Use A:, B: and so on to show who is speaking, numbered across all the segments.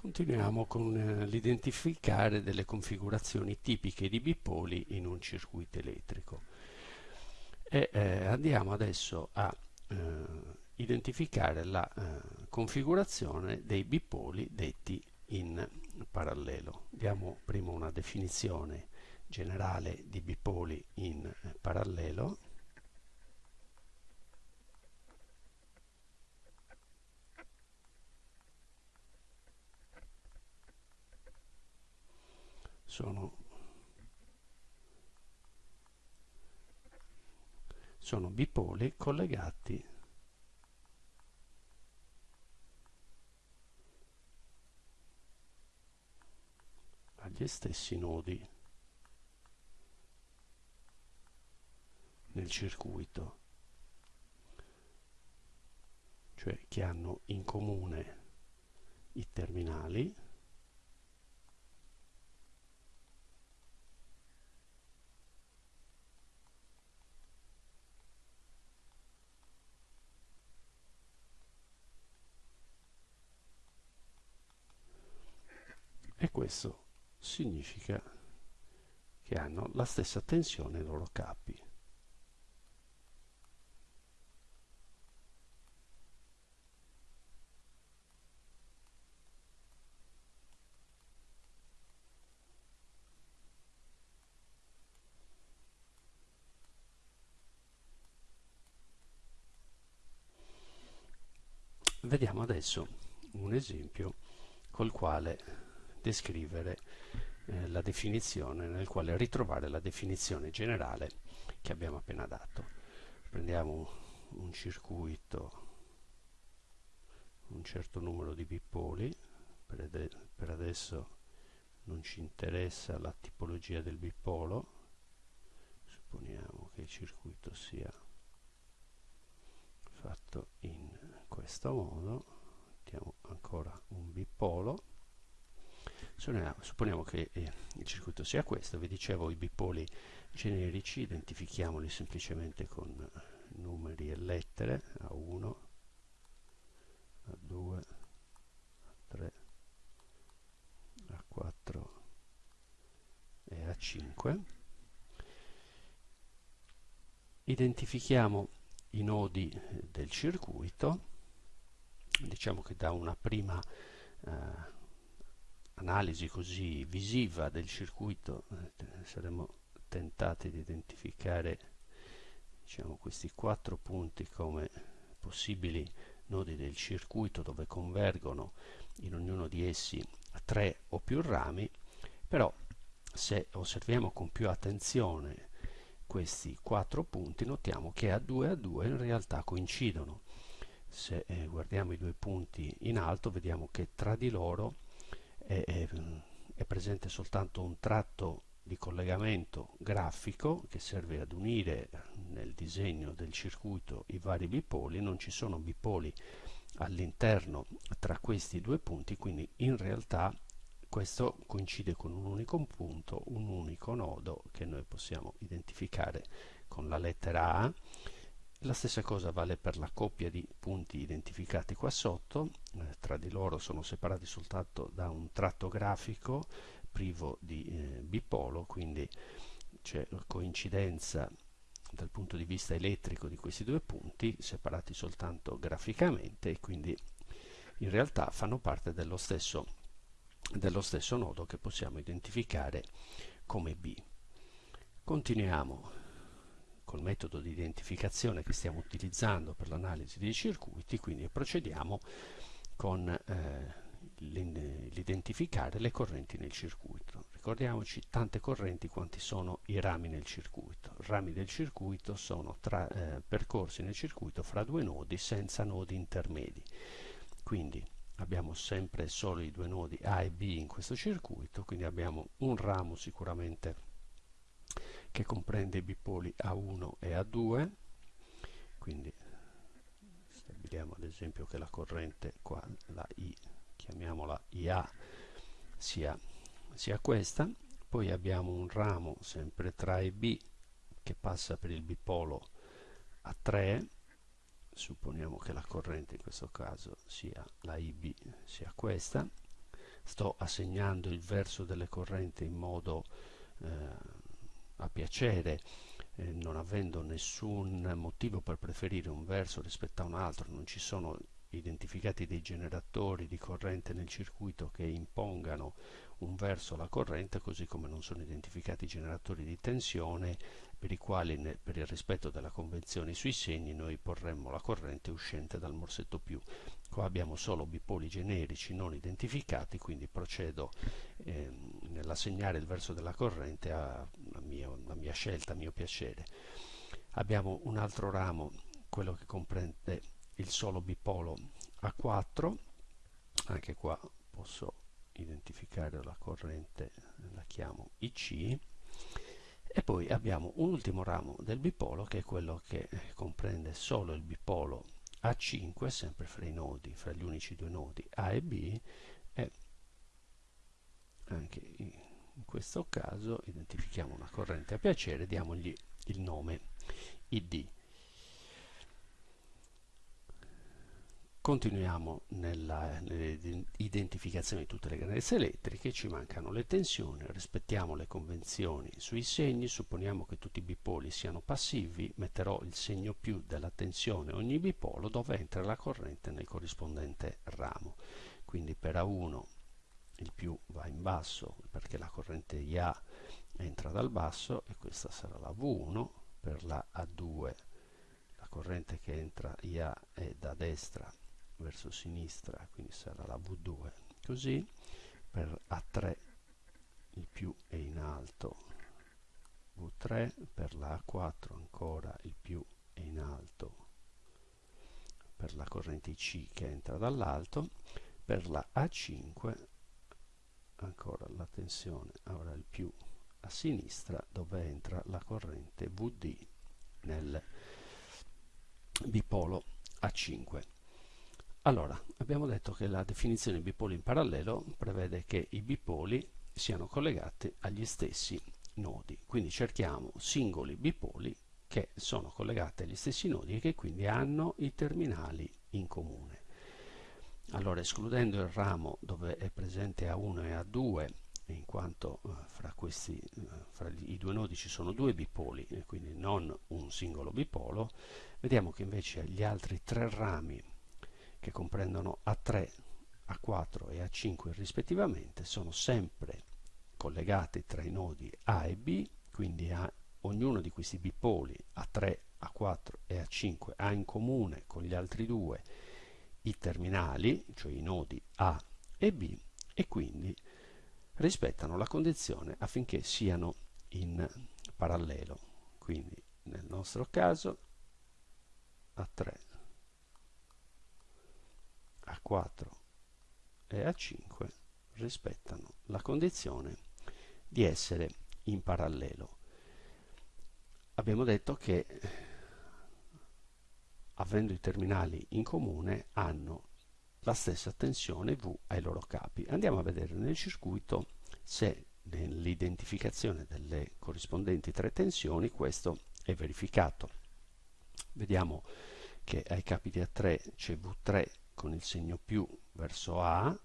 A: Continuiamo con eh, l'identificare delle configurazioni tipiche di bipoli in un circuito elettrico e eh, andiamo adesso a eh, identificare la eh, configurazione dei bipoli detti in parallelo. Diamo prima una definizione generale di bipoli in eh, parallelo sono, sono bipoli collegati agli stessi nodi nel circuito cioè che hanno in comune i terminali e questo significa che hanno la stessa tensione ai loro capi. Vediamo adesso un esempio col quale descrivere eh, la definizione, nel quale ritrovare la definizione generale che abbiamo appena dato. Prendiamo un circuito, un certo numero di bipoli, per, per adesso non ci interessa la tipologia del bipolo, supponiamo che il circuito sia fatto in questo modo, mettiamo ancora un bipolo, Supponiamo che eh, il circuito sia questo, vi dicevo i bipoli generici, identifichiamoli semplicemente con eh, numeri e lettere, A1, A2, A3, A4 e A5. Identifichiamo i nodi del circuito, diciamo che da una prima eh, analisi così visiva del circuito eh, saremo tentati di identificare diciamo, questi quattro punti come possibili nodi del circuito dove convergono in ognuno di essi tre o più rami però se osserviamo con più attenzione questi quattro punti notiamo che a 2 a 2 in realtà coincidono. Se eh, guardiamo i due punti in alto vediamo che tra di loro è, è, è presente soltanto un tratto di collegamento grafico che serve ad unire nel disegno del circuito i vari bipoli, non ci sono bipoli all'interno tra questi due punti, quindi in realtà questo coincide con un unico punto, un unico nodo che noi possiamo identificare con la lettera A la stessa cosa vale per la coppia di punti identificati qua sotto, eh, tra di loro sono separati soltanto da un tratto grafico privo di eh, bipolo, quindi c'è coincidenza dal punto di vista elettrico di questi due punti, separati soltanto graficamente e quindi in realtà fanno parte dello stesso, dello stesso nodo che possiamo identificare come B. Continuiamo col metodo di identificazione che stiamo utilizzando per l'analisi dei circuiti, quindi procediamo con eh, l'identificare le correnti nel circuito. Ricordiamoci tante correnti quanti sono i rami nel circuito. I rami del circuito sono tra, eh, percorsi nel circuito fra due nodi senza nodi intermedi. Quindi abbiamo sempre solo i due nodi A e B in questo circuito, quindi abbiamo un ramo sicuramente che comprende i bipoli A1 e A2 quindi stabiliamo ad esempio che la corrente qua la I chiamiamola IA sia, sia questa. Poi abbiamo un ramo sempre tra e B che passa per il bipolo A3 supponiamo che la corrente in questo caso sia la IB sia questa. Sto assegnando il verso delle correnti in modo eh, a piacere eh, non avendo nessun motivo per preferire un verso rispetto a un altro, non ci sono identificati dei generatori di corrente nel circuito che impongano un verso alla corrente, così come non sono identificati generatori di tensione per i quali per il rispetto della convenzione sui segni noi porremmo la corrente uscente dal morsetto più. Qua abbiamo solo bipoli generici non identificati, quindi procedo eh, nell'assegnare il verso della corrente a, a, mio, a mia scelta, a mio piacere. Abbiamo un altro ramo, quello che comprende il solo bipolo A4, anche qua posso identificare la corrente, la chiamo IC, e poi abbiamo un ultimo ramo del bipolo che è quello che comprende solo il bipolo A5, sempre fra i nodi, fra gli unici due nodi A e B, e anche in questo caso identifichiamo una corrente a piacere, diamogli il nome ID. Continuiamo nell'identificazione di tutte le grandezze elettriche, ci mancano le tensioni, rispettiamo le convenzioni sui segni, supponiamo che tutti i bipoli siano passivi, metterò il segno più della tensione ogni bipolo dove entra la corrente nel corrispondente ramo. Quindi per A1 il più va in basso perché la corrente IA entra dal basso e questa sarà la V1, per la A2 la corrente che entra IA è da destra verso sinistra quindi sarà la V2 così per A3 il più è in alto. V3 per la A4 ancora il più è in alto. Per la corrente C che entra dall'alto per la A5 ancora la tensione avrà il più a sinistra dove entra la corrente VD nel bipolo A5 allora, abbiamo detto che la definizione bipoli in parallelo prevede che i bipoli siano collegati agli stessi nodi. Quindi cerchiamo singoli bipoli che sono collegati agli stessi nodi e che quindi hanno i terminali in comune. Allora, escludendo il ramo dove è presente A1 e A2, in quanto eh, fra, questi, eh, fra i due nodi ci sono due bipoli e quindi non un singolo bipolo, vediamo che invece gli altri tre rami che comprendono A3, A4 e A5 rispettivamente, sono sempre collegati tra i nodi A e B, quindi a, ognuno di questi bipoli A3, A4 e A5 ha in comune con gli altri due i terminali, cioè i nodi A e B, e quindi rispettano la condizione affinché siano in parallelo. Quindi nel nostro caso A3 a4 e A5 rispettano la condizione di essere in parallelo. Abbiamo detto che avendo i terminali in comune hanno la stessa tensione V ai loro capi. Andiamo a vedere nel circuito se nell'identificazione delle corrispondenti tre tensioni questo è verificato. Vediamo che ai capi di A3 c'è V3 con il segno più verso A,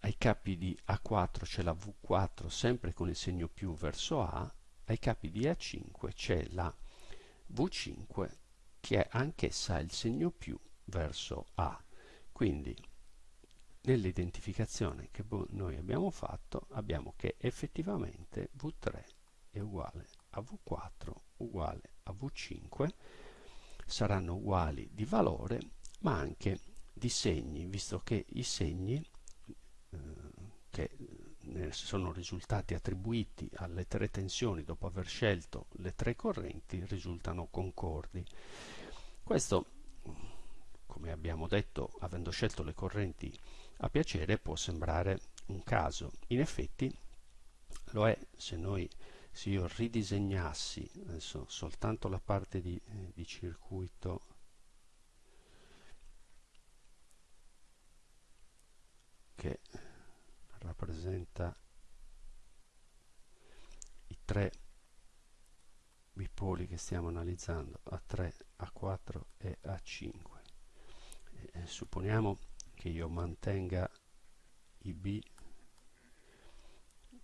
A: ai capi di A4 c'è la V4 sempre con il segno più verso A, ai capi di A5 c'è la V5 che è anch'essa il segno più verso A. Quindi nell'identificazione che noi abbiamo fatto abbiamo che effettivamente V3 è uguale a V4 uguale a V5 saranno uguali di valore ma anche di segni, visto che i segni eh, che sono risultati attribuiti alle tre tensioni dopo aver scelto le tre correnti risultano concordi. Questo, come abbiamo detto, avendo scelto le correnti a piacere, può sembrare un caso. In effetti lo è se noi se io ridisegnassi adesso soltanto la parte di, eh, di circuito che rappresenta i tre bipoli che stiamo analizzando A3, A4 e A5 e supponiamo che io mantenga IB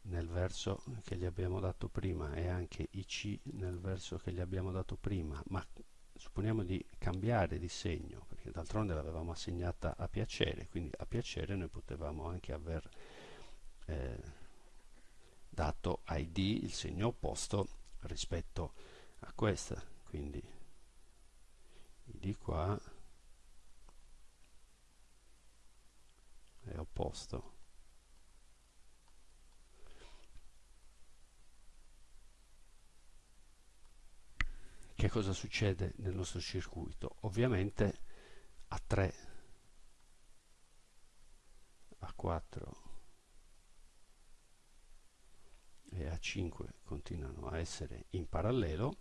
A: nel verso che gli abbiamo dato prima e anche IC nel verso che gli abbiamo dato prima, ma supponiamo di cambiare di segno, perché d'altronde l'avevamo assegnata a piacere, quindi a piacere noi potevamo anche aver eh, dato ID il segno opposto rispetto a questa, quindi ID qua è opposto che cosa succede nel nostro circuito? Ovviamente a 3, a 4 e a 5 continuano a essere in parallelo.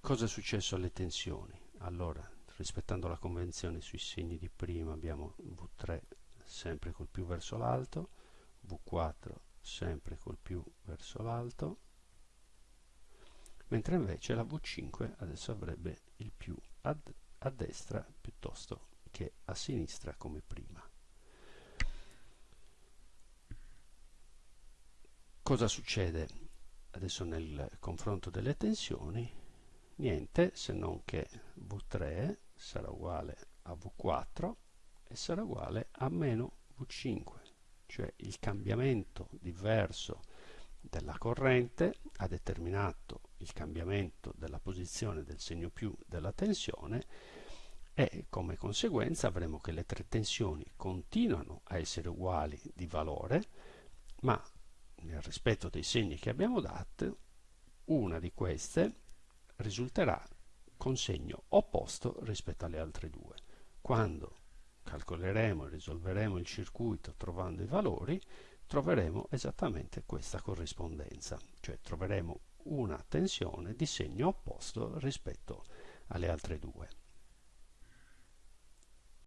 A: Cosa è successo alle tensioni? Allora, rispettando la convenzione sui segni di prima abbiamo V3 sempre col più verso l'alto, V4 sempre col più verso l'alto, mentre invece la V5 adesso avrebbe il più a, a destra piuttosto che a sinistra come prima. Cosa succede adesso nel confronto delle tensioni? Niente se non che V3 sarà uguale a V4 e sarà uguale a meno V5 cioè il cambiamento diverso della corrente ha determinato il cambiamento della posizione del segno più della tensione e come conseguenza avremo che le tre tensioni continuano a essere uguali di valore ma nel rispetto dei segni che abbiamo dato una di queste risulterà con segno opposto rispetto alle altre due quando calcoleremo e risolveremo il circuito trovando i valori, troveremo esattamente questa corrispondenza, cioè troveremo una tensione di segno opposto rispetto alle altre due.